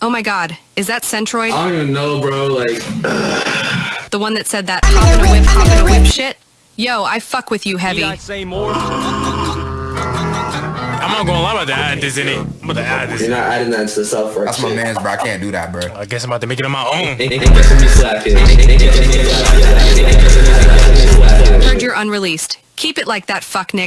Oh my god, is that Centroid? I don't even know, bro. Like, The one that said that hop in a whip, hop in a whip shit? Yo, I fuck with you heavy. Need I say more? I'm not gonna lie about to add this in it. I'm about to add this you're not adding that to the self work. That's my man's, bro. I can't do that, bro. I guess I'm about to make it on my own. Heard you're unreleased. Keep it like that, fuck nigga.